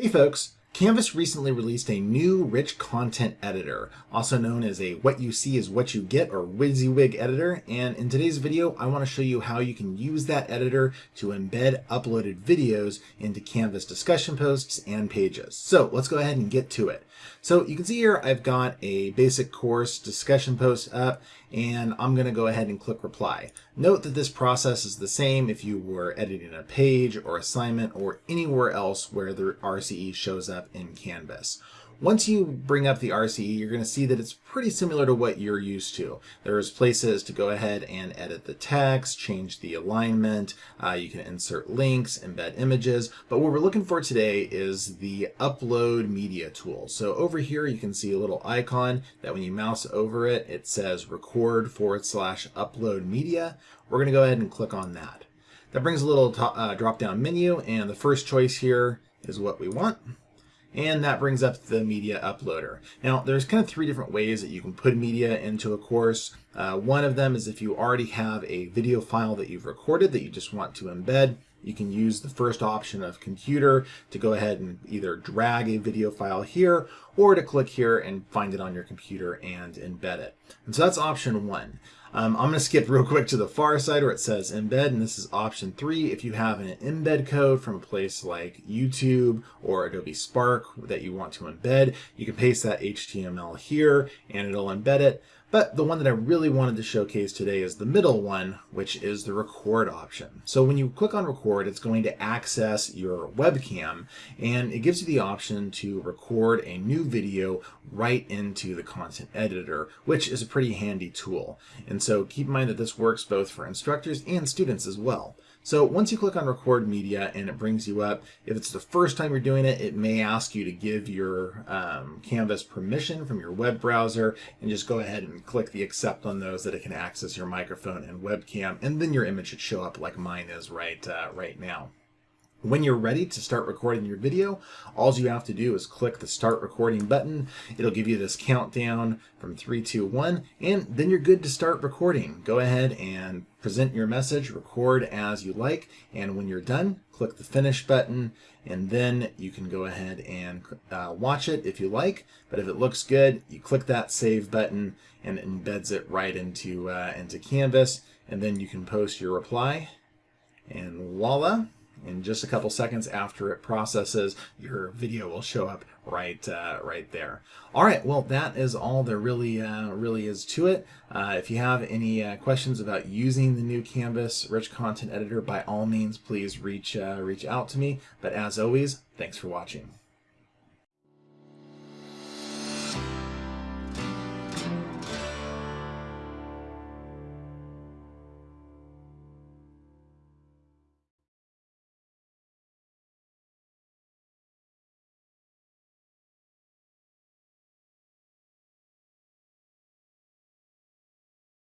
Hey folks, Canvas recently released a new rich content editor, also known as a what you see is what you get or WYSIWYG editor. And in today's video, I want to show you how you can use that editor to embed uploaded videos into Canvas discussion posts and pages. So let's go ahead and get to it. So you can see here, I've got a basic course discussion post up and I'm going to go ahead and click reply. Note that this process is the same if you were editing a page or assignment or anywhere else where the RCE shows up in Canvas. Once you bring up the RCE, you're going to see that it's pretty similar to what you're used to. There's places to go ahead and edit the text, change the alignment, uh, you can insert links, embed images, but what we're looking for today is the upload media tool. So over here you can see a little icon that when you mouse over it, it says record forward slash upload media. We're going to go ahead and click on that. That brings a little uh, drop down menu and the first choice here is what we want and that brings up the media uploader. Now, there's kind of three different ways that you can put media into a course. Uh, one of them is if you already have a video file that you've recorded that you just want to embed, you can use the first option of computer to go ahead and either drag a video file here or to click here and find it on your computer and embed it. And so that's option one. Um, I'm going to skip real quick to the far side where it says embed, and this is option three. If you have an embed code from a place like YouTube or Adobe Spark that you want to embed, you can paste that HTML here and it'll embed it. But the one that I really wanted to showcase today is the middle one, which is the record option. So when you click on record, it's going to access your webcam and it gives you the option to record a new video right into the content editor, which is a pretty handy tool. So keep in mind that this works both for instructors and students as well. So once you click on record media and it brings you up, if it's the first time you're doing it, it may ask you to give your um, Canvas permission from your web browser and just go ahead and click the accept on those that it can access your microphone and webcam and then your image should show up like mine is right, uh, right now. When you're ready to start recording your video, all you have to do is click the start recording button. It'll give you this countdown from three, two, one, and then you're good to start recording. Go ahead and present your message, record as you like, and when you're done, click the finish button, and then you can go ahead and uh, watch it if you like. But if it looks good, you click that save button and it embeds it right into, uh, into Canvas, and then you can post your reply, and voila in just a couple seconds after it processes, your video will show up right uh, right there. All right, well, that is all there really uh, really is to it. Uh, if you have any uh, questions about using the new Canvas Rich Content Editor, by all means, please reach uh, reach out to me. But as always, thanks for watching.